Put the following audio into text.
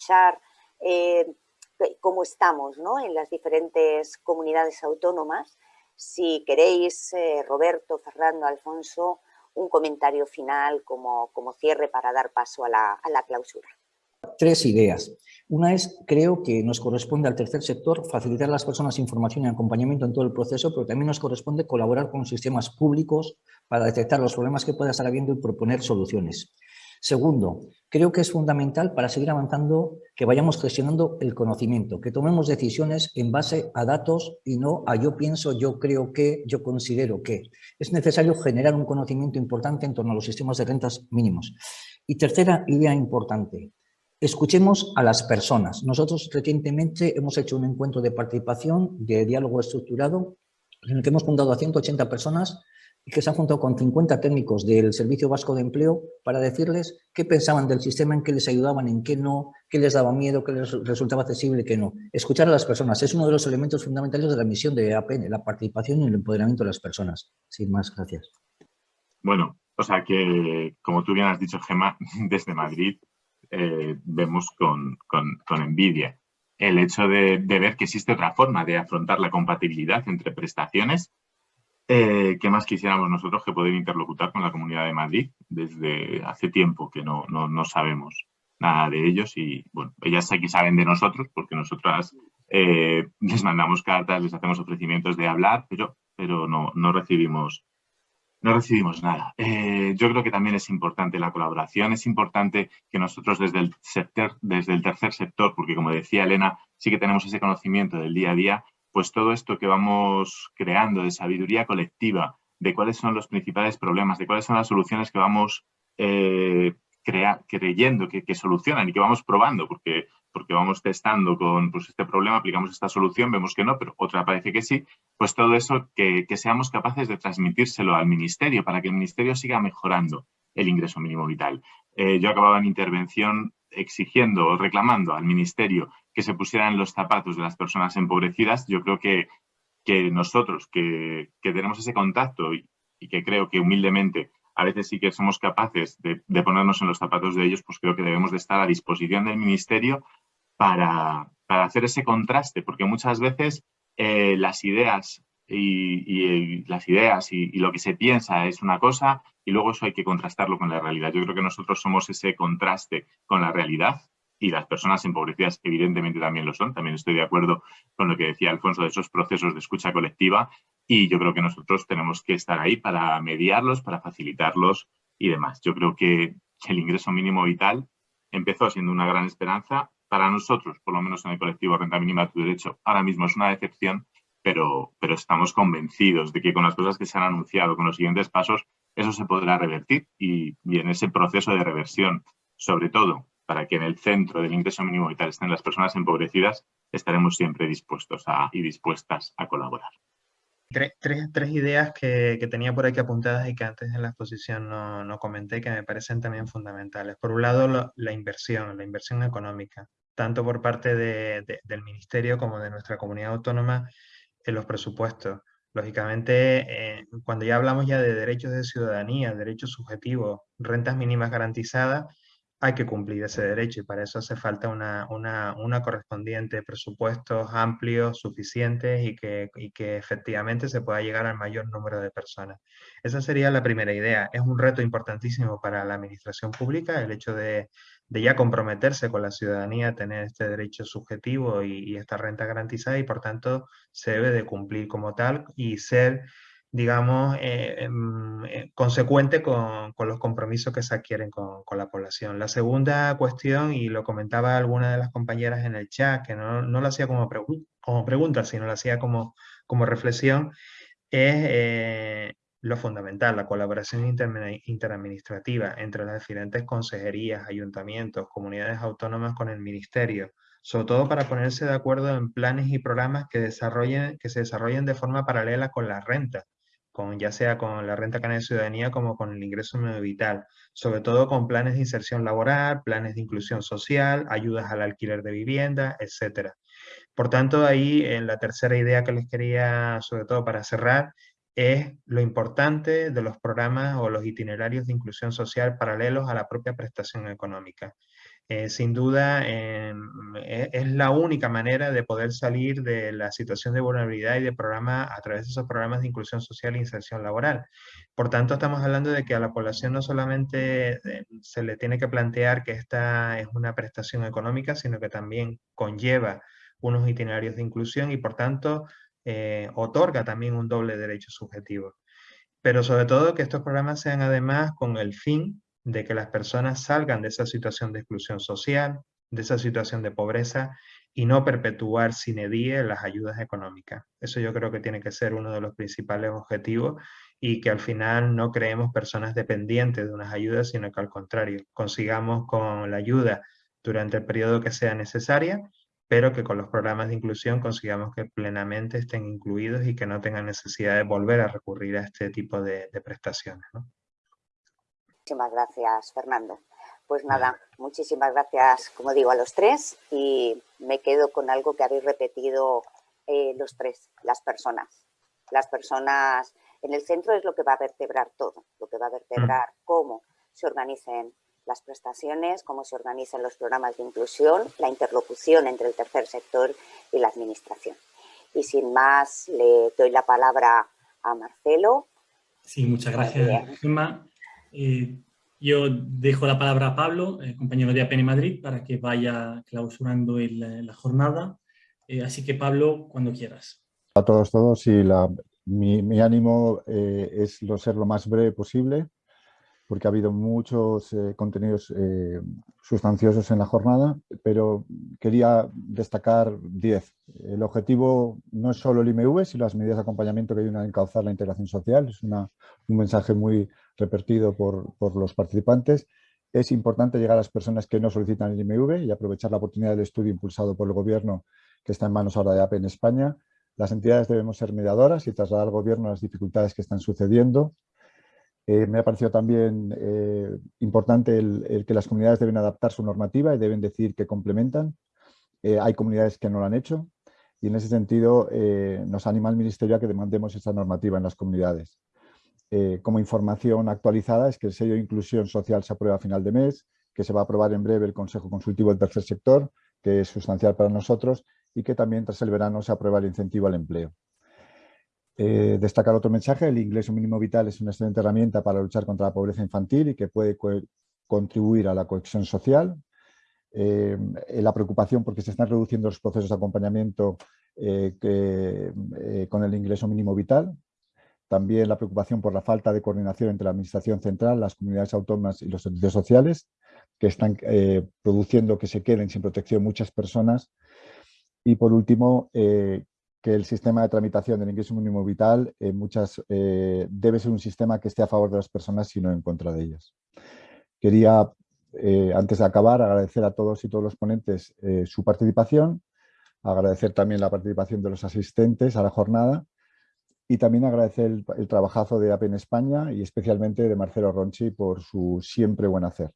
escuchar eh, cómo estamos en las diferentes comunidades autónomas. Si queréis, eh, Roberto, Fernando, Alfonso, un comentario final como, como cierre para dar paso a la, a la clausura. Tres ideas. Una es, creo que nos corresponde al tercer sector facilitar a las personas información y acompañamiento en todo el proceso, pero también nos corresponde colaborar con sistemas públicos para detectar los problemas que pueda estar habiendo y proponer soluciones. Segundo, creo que es fundamental para seguir avanzando que vayamos gestionando el conocimiento, que tomemos decisiones en base a datos y no a yo pienso, yo creo que, yo considero que. Es necesario generar un conocimiento importante en torno a los sistemas de rentas mínimos. Y tercera idea importante, escuchemos a las personas. Nosotros recientemente hemos hecho un encuentro de participación, de diálogo estructurado, en el que hemos juntado a 180 personas y que se han juntado con 50 técnicos del Servicio Vasco de Empleo para decirles qué pensaban del sistema, en qué les ayudaban, en qué no, qué les daba miedo, qué les resultaba accesible, qué no. Escuchar a las personas es uno de los elementos fundamentales de la misión de APN, la participación y el empoderamiento de las personas. Sin más, gracias. Bueno, o sea que, como tú bien has dicho, Gemma, desde Madrid eh, vemos con, con, envidia el hecho de, de ver que existe otra forma de afrontar la compatibilidad entre prestaciones eh, ¿Qué más quisiéramos nosotros que poder interlocutar con la Comunidad de Madrid? Desde hace tiempo que no, no, sabemos nada de ellos y, bueno, ellas aquí saben de nosotros porque nosotras eh, les mandamos cartas, les hacemos ofrecimientos de hablar, pero, pero no, no recibimos no recibimos nada. Eh, yo creo que también es importante la colaboración, es importante que nosotros desde el, sector, desde el tercer sector, porque como decía Elena, sí que tenemos ese conocimiento del día a día, pues todo esto que vamos creando de sabiduría colectiva, de cuáles son los principales problemas, de cuáles son las soluciones que vamos eh, creyendo que, solucionan y que vamos probando, porque, porque vamos testando con pues, este problema, aplicamos esta solución, vemos que no, pero otra parece que sí, pues todo eso que, seamos capaces de transmitírselo al Ministerio para que el Ministerio siga mejorando el ingreso mínimo vital. Eh, yo acababa en intervención exigiendo o reclamando al Ministerio que se pusieran los zapatos de las personas empobrecidas, yo creo que, que nosotros que, que, tenemos ese contacto y, que creo que humildemente a veces sí que somos capaces de, de, ponernos en los zapatos de ellos, pues creo que debemos de estar a disposición del Ministerio para, para hacer ese contraste, porque muchas veces eh, las ideas y, las ideas y, lo que se piensa es una cosa y luego eso hay que contrastarlo con la realidad. Yo creo que nosotros somos ese contraste con la realidad y las personas empobrecidas evidentemente también lo son. También estoy de acuerdo con lo que decía Alfonso de esos procesos de escucha colectiva y yo creo que nosotros tenemos que estar ahí para mediarlos, para facilitarlos y demás. Yo creo que el ingreso mínimo vital empezó siendo una gran esperanza. Para nosotros, por lo menos en el colectivo Renta Mínima tu Derecho, ahora mismo es una decepción pero, pero estamos convencidos de que con las cosas que se han anunciado, con los siguientes pasos, eso se podrá revertir y, en ese proceso de reversión, sobre todo para que en el centro del ingreso mínimo vital estén las personas empobrecidas, estaremos siempre dispuestos a, y dispuestas a colaborar. Tres, ideas que, tenía por aquí apuntadas y que antes en la exposición no, no comenté que me parecen también fundamentales. Por un lado, la inversión, la inversión económica, tanto por parte de, del Ministerio como de nuestra comunidad autónoma, en los presupuestos. Lógicamente, eh, cuando ya hablamos ya de derechos de ciudadanía, derechos subjetivos, rentas mínimas garantizadas, hay que cumplir ese derecho y para eso hace falta una, una, una correspondiente presupuestos amplios, suficientes y que, y que efectivamente se pueda llegar al mayor número de personas. Esa sería la primera idea. Es un reto importantísimo para la administración pública el hecho de, de ya comprometerse con la ciudadanía, tener este derecho subjetivo y, esta renta garantizada y por tanto se debe de cumplir como tal y ser, digamos, eh, em, eh, consecuente con, con, los compromisos que se adquieren con, con, la población. La segunda cuestión, y lo comentaba alguna de las compañeras en el chat, que no, no lo hacía como, pregunta, sino lo hacía como, como reflexión, es eh, lo fundamental, la colaboración interadministrativa entre las diferentes consejerías, ayuntamientos, comunidades autónomas con el ministerio, sobre todo para ponerse de acuerdo en planes y programas que, desarrollen, que se desarrollen de forma paralela con la renta, con, ya sea con la renta cana de ciudadanía como con el ingreso medio vital, sobre todo con planes de inserción laboral, planes de inclusión social, ayudas al alquiler de vivienda, etc. Por tanto, ahí en la tercera idea que les quería, sobre todo para cerrar, es lo importante de los programas o los itinerarios de inclusión social paralelos a la propia prestación económica. eh, sin duda e, es la única manera de poder salir de la situación de vulnerabilidad y de programa a través de esos programas de inclusión social e inserción laboral. Por tanto, estamos hablando de que a la población no solamente eh, se le tiene que plantear que esta es una prestación económica, sino que también conlleva unos itinerarios de inclusión y por tanto eh, otorga también un doble derecho subjetivo. Pero sobre todo que estos programas sean además con el fin de que las personas salgan de esa situación de exclusión social, de esa situación de pobreza y no perpetuar sin edie las ayudas económicas. Eso yo creo que tiene que ser uno de los principales objetivos y que al final no creemos personas dependientes de unas ayudas, sino que al contrario, consigamos con la ayuda durante el periodo que sea necesaria, pero que con los programas de inclusión consigamos que plenamente estén incluidos y que no tengan necesidad de volver a recurrir a este tipo de, prestaciones. Muchísimas gracias, Fernando. Pues nada, muchísimas gracias, como digo, a los tres y me quedo con algo que habéis repetido eh, los tres, las personas. Las personas en el centro es lo que va a vertebrar todo, lo que va a vertebrar mm. cómo se organicen las prestaciones, cómo se organizan los programas de inclusión, la interlocución entre el tercer sector y la administración. Y sin más, le doy la palabra a Marcelo. Sí, muchas gracias, Gemma. Eh, yo dejo la palabra a Pablo, eh, compañero de APN Madrid, para que vaya clausurando la jornada. Eh, así que, Pablo, cuando quieras. A todos, todos, y la, mi, ánimo es ser lo más breve posible porque ha habido muchos eh, contenidos eh, sustanciosos en la jornada, pero quería destacar 10. El objetivo no es solo el IMV, sino las medidas de acompañamiento que ayudan a encauzar la integración social. Es un mensaje muy repetido por, por, los participantes. Es importante llegar a las personas que no solicitan el IMV y aprovechar la oportunidad del estudio impulsado por el Gobierno que está en manos ahora de APE en España. Las entidades debemos ser mediadoras y trasladar al Gobierno las dificultades que están sucediendo eh, me ha parecido también eh, importante el, que las comunidades deben adaptar su normativa y deben decir que complementan. Eh, hay comunidades que no lo han hecho y en ese sentido nos anima el Ministerio a que demandemos esta normativa en las comunidades. como información actualizada es que el sello de inclusión social se aprueba a final de mes, que se va a aprobar en breve el Consejo Consultivo del Tercer Sector, que es sustancial para nosotros, y que también tras el verano se aprueba el incentivo al empleo. Eh, destacar otro mensaje, el ingreso mínimo vital es una excelente herramienta para luchar contra la pobreza infantil y que puede contribuir a la cohesión social. Eh, la preocupación porque se están reduciendo los procesos de acompañamiento eh, con el ingreso mínimo vital. También la preocupación por la falta de coordinación entre la Administración Central, las comunidades autónomas y los servicios sociales, que están produciendo que se queden sin protección muchas personas. Y por último, que el sistema de tramitación del ingreso mínimo vital en muchas, eh, debe ser un sistema que esté a favor de las personas y no en contra de ellas. Quería, eh, antes de acabar, agradecer a todos y todos los ponentes eh, su participación, agradecer también la participación de los asistentes a la jornada y también agradecer el, el trabajazo de APE en España y especialmente de Marcelo Ronchi por su siempre buen hacer.